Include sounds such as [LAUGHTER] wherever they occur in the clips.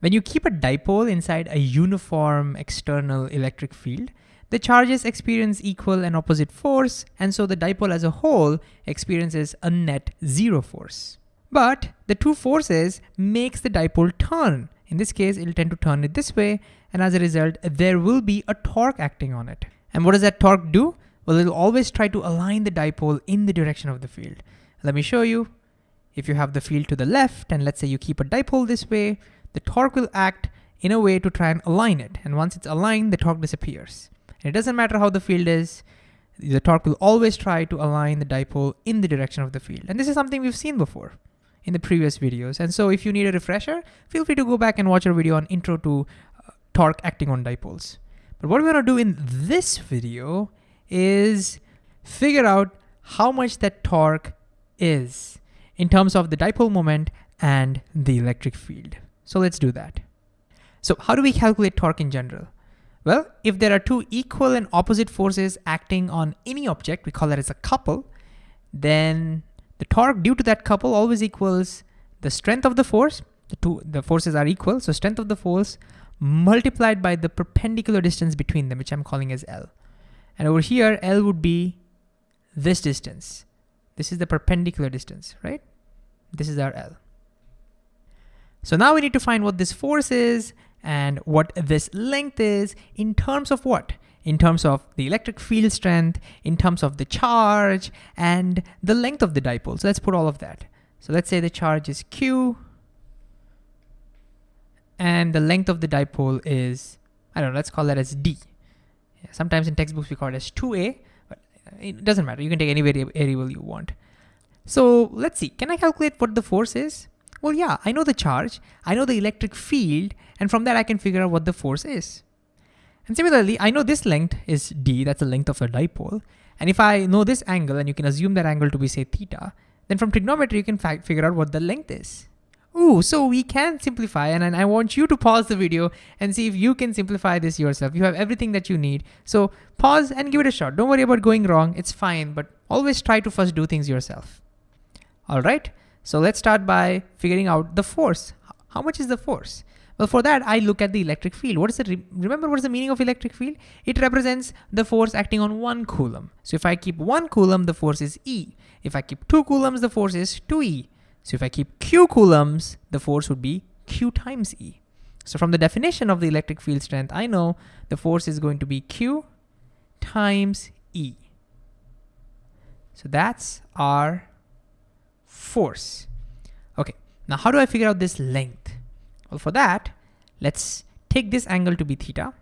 When you keep a dipole inside a uniform external electric field, the charges experience equal and opposite force, and so the dipole as a whole experiences a net zero force. But the two forces makes the dipole turn. In this case, it'll tend to turn it this way, and as a result, there will be a torque acting on it. And what does that torque do? Well, it'll always try to align the dipole in the direction of the field. Let me show you. If you have the field to the left, and let's say you keep a dipole this way, the torque will act in a way to try and align it. And once it's aligned, the torque disappears. And it doesn't matter how the field is, the torque will always try to align the dipole in the direction of the field. And this is something we've seen before in the previous videos. And so if you need a refresher, feel free to go back and watch our video on intro to uh, torque acting on dipoles. But what we're gonna do in this video is figure out how much that torque is in terms of the dipole moment and the electric field. So let's do that. So how do we calculate torque in general? Well, if there are two equal and opposite forces acting on any object, we call that as a couple, then the torque due to that couple always equals the strength of the force, the two the forces are equal, so strength of the force multiplied by the perpendicular distance between them, which I'm calling as L. And over here, L would be this distance. This is the perpendicular distance, right? This is our L. So now we need to find what this force is and what this length is in terms of what? In terms of the electric field strength, in terms of the charge, and the length of the dipole. So let's put all of that. So let's say the charge is Q, and the length of the dipole is, I don't know, let's call that as D. Sometimes in textbooks we call it as 2A, but uh, it doesn't matter. You can take any variable you want. So let's see, can I calculate what the force is? Well, yeah, I know the charge, I know the electric field, and from that I can figure out what the force is. And similarly, I know this length is d, that's the length of a dipole. And if I know this angle, and you can assume that angle to be say theta, then from trigonometry you can figure out what the length is. Ooh, so we can simplify, and, and I want you to pause the video and see if you can simplify this yourself. You have everything that you need. So pause and give it a shot. Don't worry about going wrong, it's fine, but always try to first do things yourself. All right, so let's start by figuring out the force. How much is the force? Well, for that, I look at the electric field. What is it? Remember what is the meaning of electric field? It represents the force acting on one coulomb. So if I keep one coulomb, the force is E. If I keep two coulombs, the force is 2E. So if I keep Q coulombs, the force would be Q times E. So from the definition of the electric field strength, I know the force is going to be Q times E. So that's our force. Okay, now how do I figure out this length? Well, for that, let's take this angle to be theta.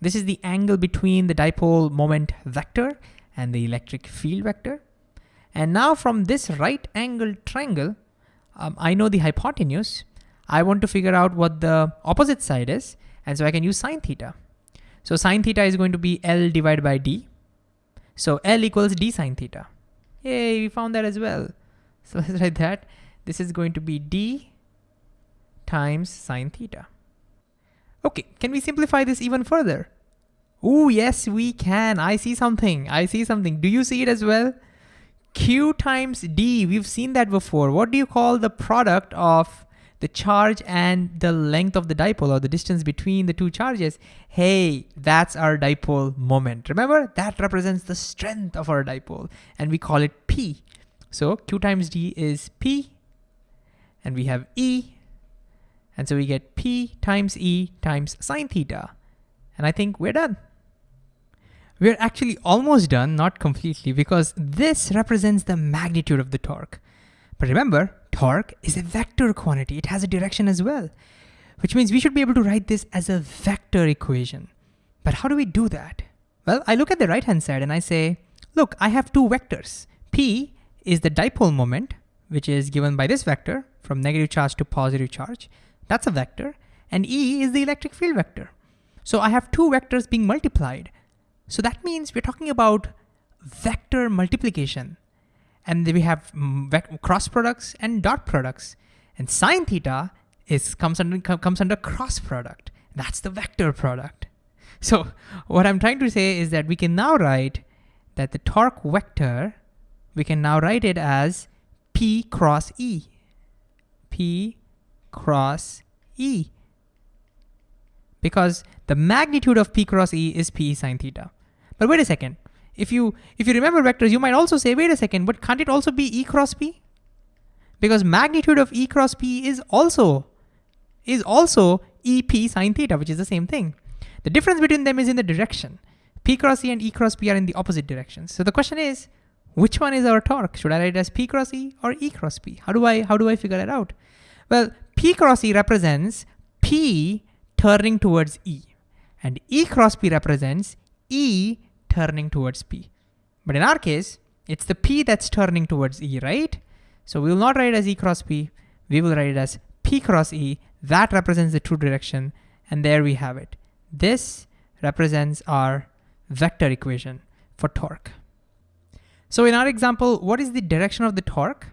This is the angle between the dipole moment vector and the electric field vector. And now from this right angle triangle, um, I know the hypotenuse. I want to figure out what the opposite side is. And so I can use sine theta. So sine theta is going to be L divided by D. So L equals D sine theta. Yay, we found that as well. [LAUGHS] So let's write that. This is going to be D times sine theta. Okay, can we simplify this even further? Oh, yes, we can. I see something. I see something. Do you see it as well? Q times D, we've seen that before. What do you call the product of the charge and the length of the dipole or the distance between the two charges? Hey, that's our dipole moment. Remember, that represents the strength of our dipole and we call it P. So Q times D is P and we have E. And so we get P times E times sine theta. And I think we're done. We're actually almost done, not completely, because this represents the magnitude of the torque. But remember, torque is a vector quantity. It has a direction as well, which means we should be able to write this as a vector equation. But how do we do that? Well, I look at the right-hand side and I say, look, I have two vectors. P is the dipole moment, which is given by this vector from negative charge to positive charge. That's a vector. And E is the electric field vector. So I have two vectors being multiplied. So that means we're talking about vector multiplication. And then we have mm, cross products and dot products. And sine theta is comes under, comes under cross product. That's the vector product. So what I'm trying to say is that we can now write that the torque vector, we can now write it as P cross E. P cross E. Because the magnitude of P cross E is P sine theta. But wait a second. If you if you remember vectors, you might also say, wait a second, but can't it also be E cross P? Because magnitude of E cross P is also is also EP sine theta, which is the same thing. The difference between them is in the direction. P cross E and E cross P are in the opposite directions. So the question is, which one is our torque? Should I write it as P cross E or E cross P? How do I how do I figure that out? Well, P cross E represents P turning towards E, and E cross P represents E turning towards P. But in our case, it's the P that's turning towards E, right? So we will not write it as E cross P, we will write it as P cross E, that represents the true direction, and there we have it. This represents our vector equation for torque. So in our example, what is the direction of the torque?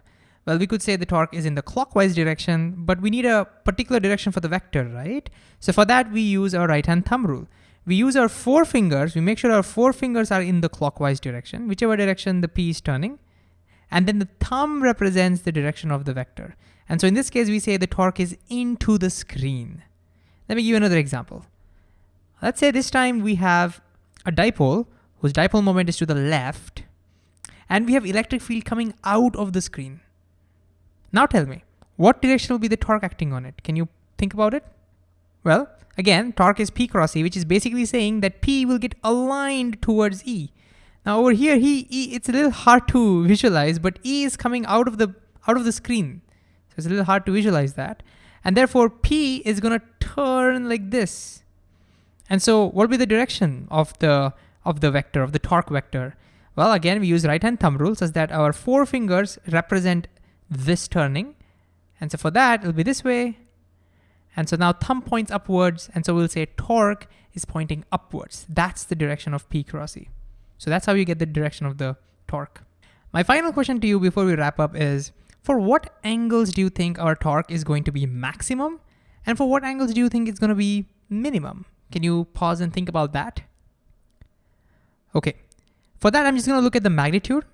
Well, we could say the torque is in the clockwise direction, but we need a particular direction for the vector, right? So for that, we use our right-hand thumb rule. We use our four fingers, we make sure our four fingers are in the clockwise direction, whichever direction the P is turning. And then the thumb represents the direction of the vector. And so in this case, we say the torque is into the screen. Let me give you another example. Let's say this time we have a dipole whose dipole moment is to the left, and we have electric field coming out of the screen. Now tell me, what direction will be the torque acting on it? Can you think about it? Well, again, torque is P cross E, which is basically saying that P will get aligned towards E. Now over here, he, e, it's a little hard to visualize, but E is coming out of the out of the screen. So it's a little hard to visualize that. And therefore P is gonna turn like this. And so what will be the direction of the of the vector, of the torque vector? Well, again, we use right-hand thumb rule such that our four fingers represent this turning. And so for that, it'll be this way. And so now thumb points upwards. And so we'll say torque is pointing upwards. That's the direction of P cross E. So that's how you get the direction of the torque. My final question to you before we wrap up is, for what angles do you think our torque is going to be maximum? And for what angles do you think it's gonna be minimum? Can you pause and think about that? Okay, for that I'm just gonna look at the magnitude.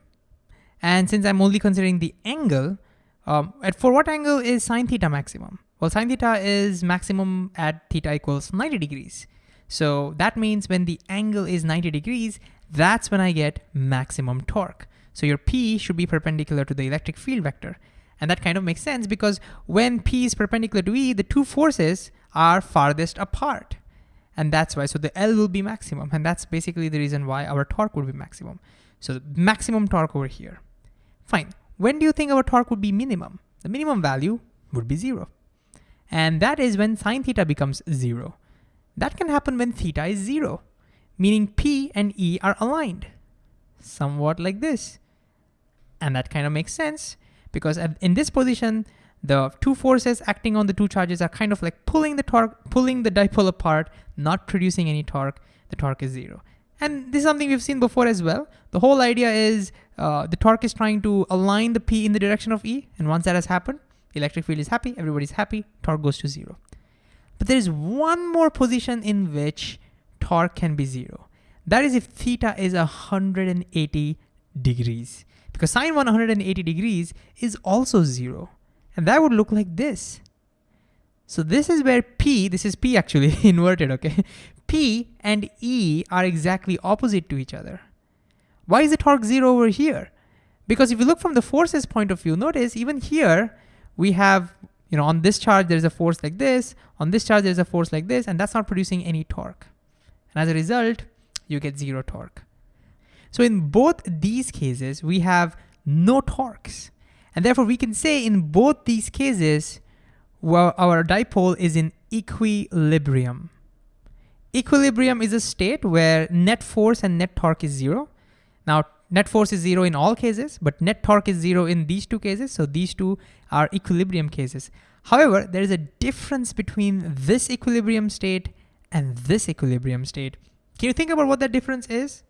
And since I'm only considering the angle, um, at for what angle is sine theta maximum? Well, sine theta is maximum at theta equals 90 degrees. So that means when the angle is 90 degrees, that's when I get maximum torque. So your P should be perpendicular to the electric field vector. And that kind of makes sense because when P is perpendicular to E, the two forces are farthest apart. And that's why, so the L will be maximum. And that's basically the reason why our torque would be maximum. So maximum torque over here. Fine, when do you think our torque would be minimum? The minimum value would be zero. And that is when sine theta becomes zero. That can happen when theta is zero meaning P and E are aligned, somewhat like this. And that kind of makes sense because in this position, the two forces acting on the two charges are kind of like pulling the torque, pulling the dipole apart, not producing any torque. The torque is zero. And this is something we've seen before as well. The whole idea is uh, the torque is trying to align the P in the direction of E. And once that has happened, the electric field is happy, everybody's happy, torque goes to zero. But there is one more position in which torque can be zero. That is if theta is 180 degrees because sine 180 degrees is also zero. And that would look like this. So this is where P, this is P actually [LAUGHS] inverted, okay? P and E are exactly opposite to each other. Why is the torque zero over here? Because if you look from the forces point of view, notice even here, we have, you know, on this charge, there's a force like this, on this charge, there's a force like this, and that's not producing any torque. And as a result, you get zero torque. So in both these cases, we have no torques. And therefore we can say in both these cases, well, our dipole is in equilibrium. Equilibrium is a state where net force and net torque is zero. Now, net force is zero in all cases, but net torque is zero in these two cases. So these two are equilibrium cases. However, there is a difference between this equilibrium state and this equilibrium state. Can you think about what that difference is?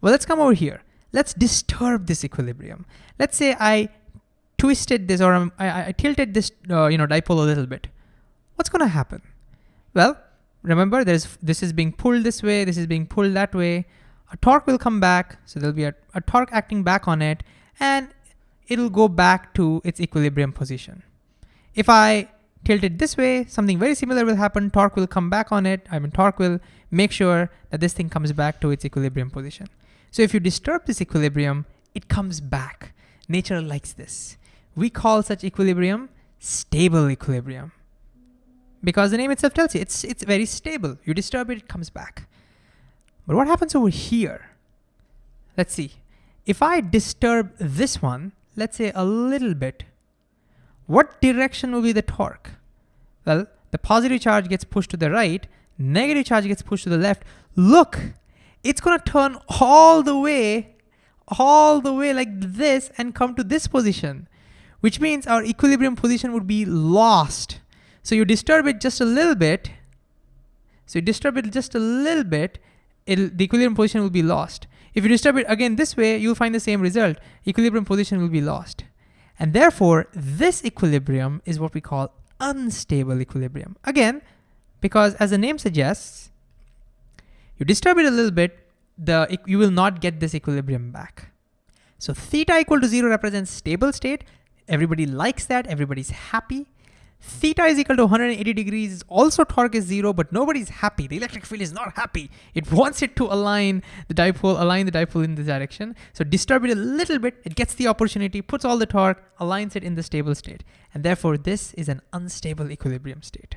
Well, let's come over here. Let's disturb this equilibrium. Let's say I twisted this or I, I, tilted this uh, you know, dipole a little bit. What's gonna happen? Well, remember there's this is being pulled this way, this is being pulled that way. A torque will come back, so there'll be a, a torque acting back on it, and it'll go back to its equilibrium position. If I tilt it this way, something very similar will happen. Torque will come back on it. I mean, torque will make sure that this thing comes back to its equilibrium position. So if you disturb this equilibrium, it comes back. Nature likes this. We call such equilibrium stable equilibrium because the name itself tells you it's, it's very stable. You disturb it, it comes back. But what happens over here? Let's see. If I disturb this one, let's say a little bit, what direction will be the torque? Well, the positive charge gets pushed to the right, negative charge gets pushed to the left. Look, it's gonna turn all the way, all the way like this and come to this position, which means our equilibrium position would be lost. So you disturb it just a little bit, so you disturb it just a little bit, the equilibrium position will be lost. If you disturb it again this way, you'll find the same result. Equilibrium position will be lost. And therefore, this equilibrium is what we call unstable equilibrium. Again, because as the name suggests, you disturb it a little bit, the you will not get this equilibrium back. So theta equal to zero represents stable state. Everybody likes that, everybody's happy. Theta is equal to 180 degrees, also torque is zero, but nobody's happy. The electric field is not happy. It wants it to align the dipole, align the dipole in this direction. So disturb it a little bit, it gets the opportunity, puts all the torque, aligns it in the stable state. And therefore this is an unstable equilibrium state.